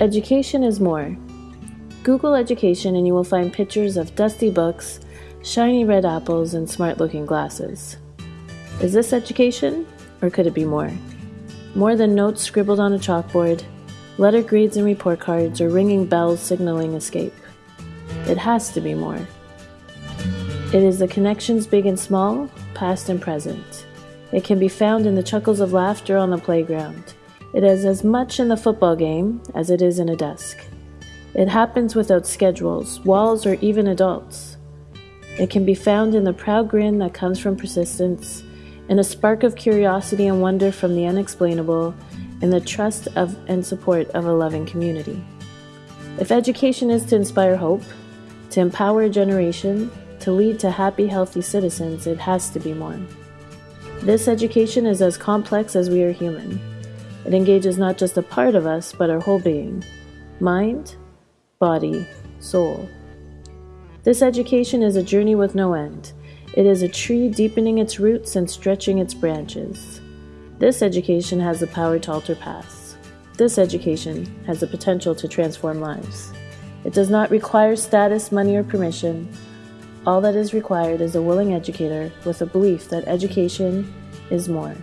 Education is more. Google education and you will find pictures of dusty books, shiny red apples, and smart looking glasses. Is this education, or could it be more? More than notes scribbled on a chalkboard, letter grades and report cards, or ringing bells signaling escape. It has to be more. It is the connections big and small, past and present. It can be found in the chuckles of laughter on the playground. It is as much in the football game as it is in a desk. It happens without schedules, walls, or even adults. It can be found in the proud grin that comes from persistence, in a spark of curiosity and wonder from the unexplainable, in the trust of and support of a loving community. If education is to inspire hope, to empower a generation, to lead to happy, healthy citizens, it has to be more. This education is as complex as we are human. It engages not just a part of us, but our whole being mind, body, soul. This education is a journey with no end. It is a tree deepening its roots and stretching its branches. This education has the power to alter paths. This education has the potential to transform lives. It does not require status, money, or permission. All that is required is a willing educator with a belief that education is more.